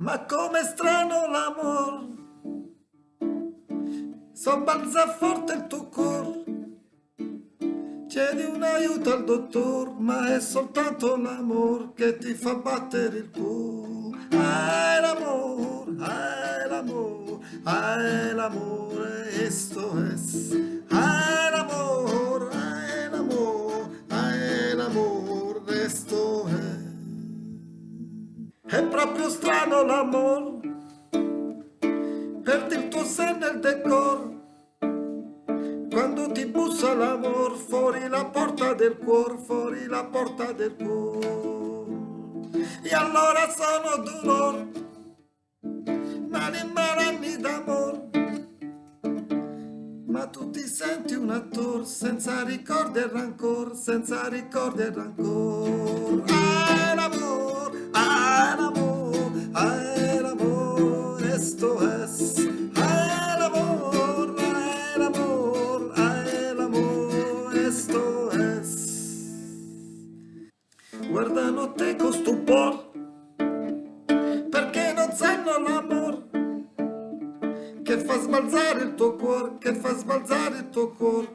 Ma come strano l'amor. Sobbalza forte il tuo cuore Chiedi un aiuto al dottor Ma è soltanto l'amor Che ti fa battere il cuore. Ah, l'amor, ah, l'amor Ah, l'amore, esto es Ah, È proprio strano l'amor Perdi il tuo senno e il decor quando ti bussa l'amor fuori la porta del cuore, fuori la porta del cuore. E allora sono dolor, mani malanni d'amor. Ma tu ti senti un attore senza ricordi e rancor, senza ricordi e rancor. Ah, cada notte con stupor Perché non sanno l'amor Che fa sbalzare il tuo cuore, che fa sbalzare il tuo cuore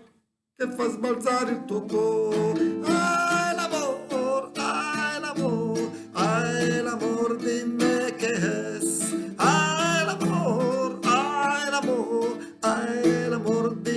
Che fa sbalzare il tuo cuore Ah l'amor, ah l'amor, ah l'amor di me che è Ah l'amor, ah l'amor, ah l'amor di me